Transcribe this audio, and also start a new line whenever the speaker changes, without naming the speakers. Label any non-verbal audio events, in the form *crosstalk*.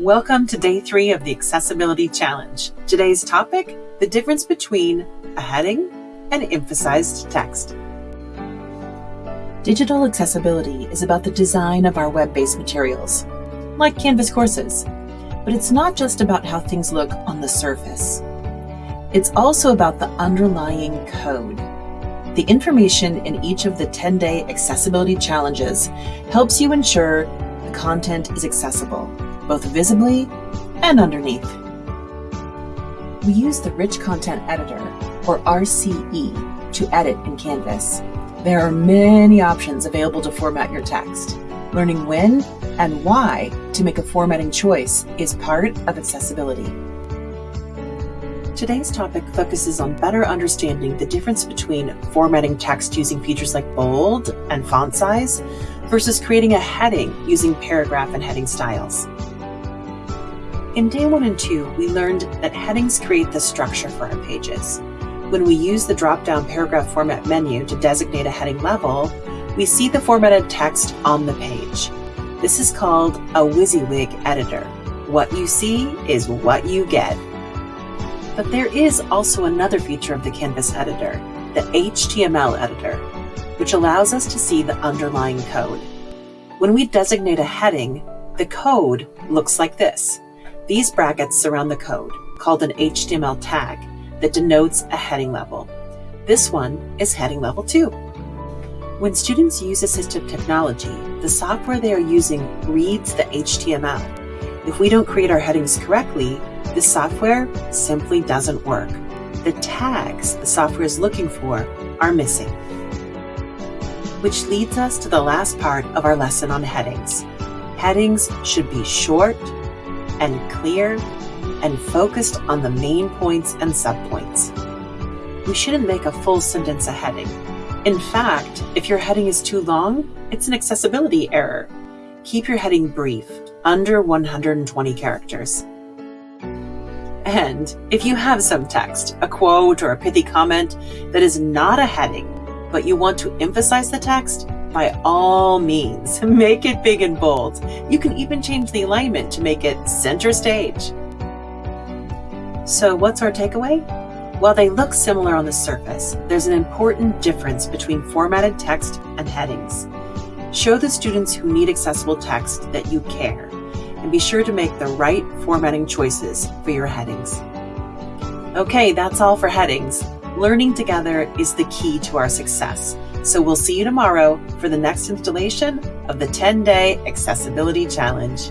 Welcome to day three of the Accessibility Challenge. Today's topic the difference between a heading and emphasized text. Digital accessibility is about the design of our web based materials, like Canvas courses. But it's not just about how things look on the surface, it's also about the underlying code. The information in each of the 10 day accessibility challenges helps you ensure the content is accessible, both visibly and underneath. We use the Rich Content Editor, or RCE, to edit in Canvas. There are many options available to format your text. Learning when and why to make a formatting choice is part of accessibility. Today's topic focuses on better understanding the difference between formatting text using features like bold and font size versus creating a heading using paragraph and heading styles. In day one and two, we learned that headings create the structure for our pages. When we use the drop-down paragraph format menu to designate a heading level, we see the formatted text on the page. This is called a WYSIWYG editor. What you see is what you get. But there is also another feature of the Canvas editor, the HTML editor, which allows us to see the underlying code. When we designate a heading, the code looks like this. These brackets surround the code, called an HTML tag, that denotes a heading level. This one is heading level 2. When students use assistive technology, the software they are using reads the HTML. If we don't create our headings correctly, the software simply doesn't work. The tags the software is looking for are missing. Which leads us to the last part of our lesson on headings. Headings should be short and clear and focused on the main points and subpoints. We shouldn't make a full sentence a heading. In fact, if your heading is too long, it's an accessibility error. Keep your heading brief, under 120 characters. And if you have some text, a quote or a pithy comment that is not a heading, but you want to emphasize the text, by all means, *laughs* make it big and bold. You can even change the alignment to make it center stage. So what's our takeaway? While they look similar on the surface, there's an important difference between formatted text and headings. Show the students who need accessible text that you care, and be sure to make the right formatting choices for your headings. Okay, that's all for headings. Learning together is the key to our success. So we'll see you tomorrow for the next installation of the 10 Day Accessibility Challenge.